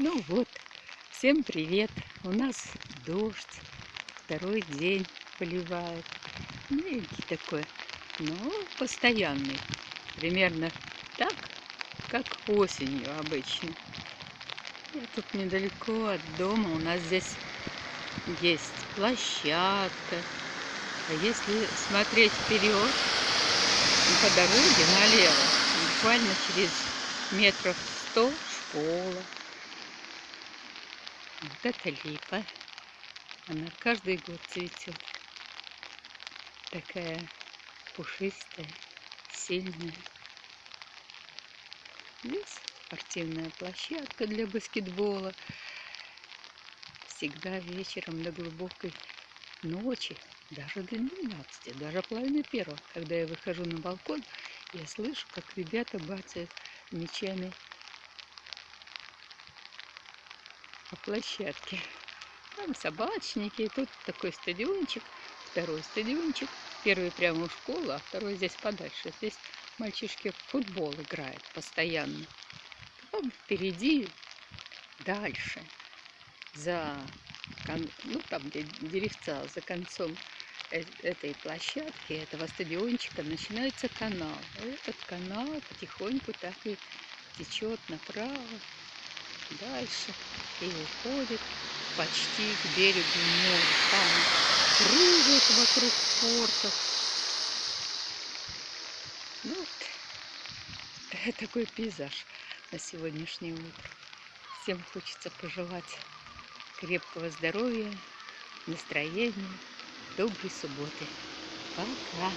Ну вот, всем привет. У нас дождь, второй день поливает. Мягкий такой, но постоянный. Примерно так, как осенью обычно. Я тут недалеко от дома. У нас здесь есть площадка. А если смотреть вперед, по дороге налево, буквально через метров сто школа. Вот это липа. Она каждый год цветет. Такая пушистая, сильная. Здесь спортивная площадка для баскетбола. Всегда вечером до глубокой ночи, даже до 12, даже половины первого, когда я выхожу на балкон, я слышу, как ребята бацают мечами по площадке. Там собачники, тут такой стадиончик, второй стадиончик. Первый прямо у школы, а второй здесь подальше. Здесь мальчишки в футбол играют постоянно. Там впереди, дальше, за, ну там где деревца, за концом э, этой площадки, этого стадиончика начинается канал. Этот канал потихоньку так и течет направо, дальше и уходит почти к берегу моря. Там кружит вокруг порта. Ну, вот такой пейзаж на сегодняшнее утро. Всем хочется пожелать крепкого здоровья, настроения, доброй субботы. Пока!